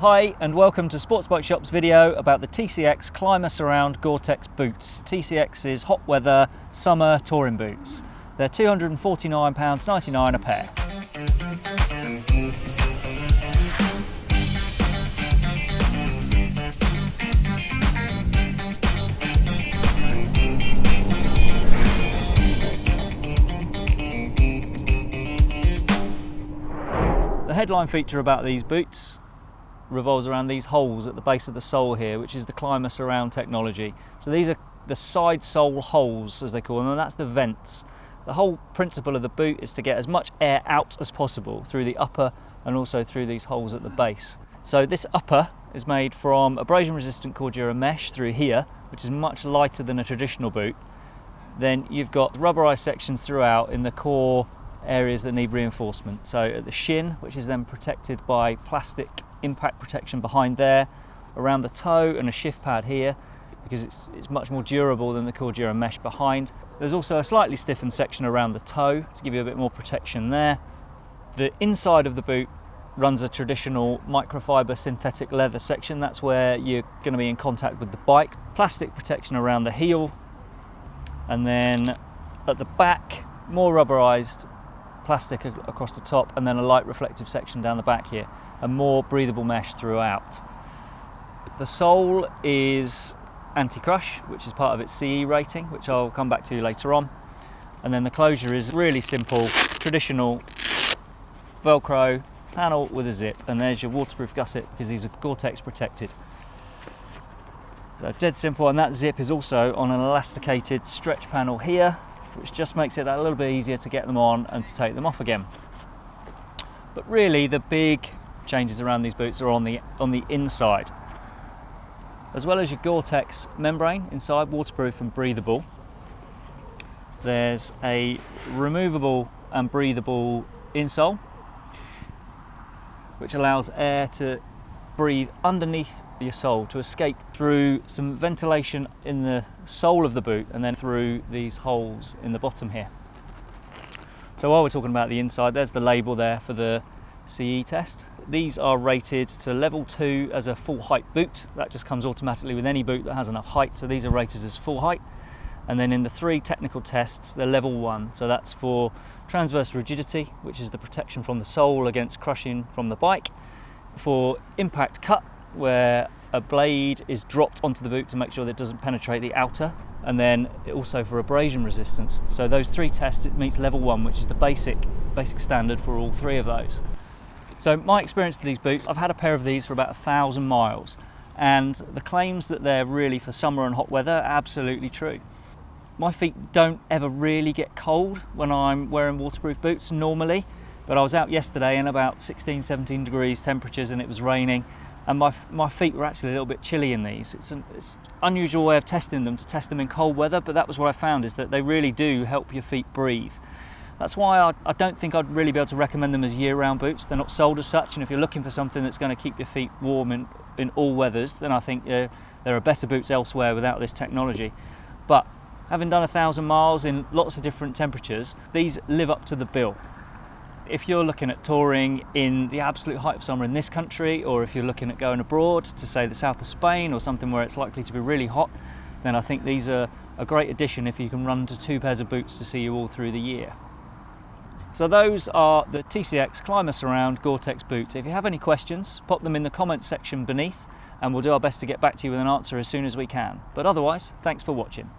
Hi and welcome to Sports Bike Shop's video about the TCX Clima Surround Gore-Tex boots. TCX's hot weather summer touring boots. They're £249.99 a pair. The headline feature about these boots revolves around these holes at the base of the sole here, which is the Clima Surround technology. So these are the side sole holes, as they call them, and that's the vents. The whole principle of the boot is to get as much air out as possible through the upper and also through these holes at the base. So this upper is made from abrasion resistant Cordura mesh through here, which is much lighter than a traditional boot. Then you've got rubberized sections throughout in the core areas that need reinforcement. So at the shin, which is then protected by plastic impact protection behind there, around the toe and a shift pad here, because it's, it's much more durable than the Cordura mesh behind. There's also a slightly stiffened section around the toe to give you a bit more protection there. The inside of the boot runs a traditional microfiber synthetic leather section. That's where you're going to be in contact with the bike. Plastic protection around the heel. And then at the back, more rubberized plastic across the top and then a light reflective section down the back here and more breathable mesh throughout. The sole is anti-crush, which is part of its CE rating, which I'll come back to later on. And then the closure is really simple, traditional Velcro panel with a zip. And there's your waterproof gusset because these are Gore-Tex protected. So dead simple, and that zip is also on an elasticated stretch panel here, which just makes it a little bit easier to get them on and to take them off again. But really the big changes around these boots are on the, on the inside. As well as your Gore-Tex membrane inside, waterproof and breathable, there's a removable and breathable insole, which allows air to breathe underneath your sole to escape through some ventilation in the sole of the boot and then through these holes in the bottom here. So while we're talking about the inside, there's the label there for the CE test. These are rated to level two as a full height boot. That just comes automatically with any boot that has enough height. So these are rated as full height. And then in the three technical tests, they're level one. So that's for transverse rigidity, which is the protection from the sole against crushing from the bike. For impact cut, where a blade is dropped onto the boot to make sure that it doesn't penetrate the outer and then also for abrasion resistance. So those three tests, it meets level one, which is the basic, basic standard for all three of those. So my experience with these boots, I've had a pair of these for about a thousand miles and the claims that they're really for summer and hot weather absolutely true. My feet don't ever really get cold when I'm wearing waterproof boots normally, but I was out yesterday in about 16, 17 degrees temperatures and it was raining and my, my feet were actually a little bit chilly in these. It's an it's unusual way of testing them to test them in cold weather, but that was what I found is that they really do help your feet breathe. That's why I, I don't think I'd really be able to recommend them as year-round boots. They're not sold as such, and if you're looking for something that's going to keep your feet warm in, in all weathers, then I think uh, there are better boots elsewhere without this technology. But having done a thousand miles in lots of different temperatures, these live up to the bill if you're looking at touring in the absolute height of summer in this country, or if you're looking at going abroad to say the south of Spain or something where it's likely to be really hot, then I think these are a great addition if you can run to two pairs of boots to see you all through the year. So those are the TCX Clima Surround Gore-Tex boots. If you have any questions, pop them in the comments section beneath and we'll do our best to get back to you with an answer as soon as we can. But otherwise, thanks for watching.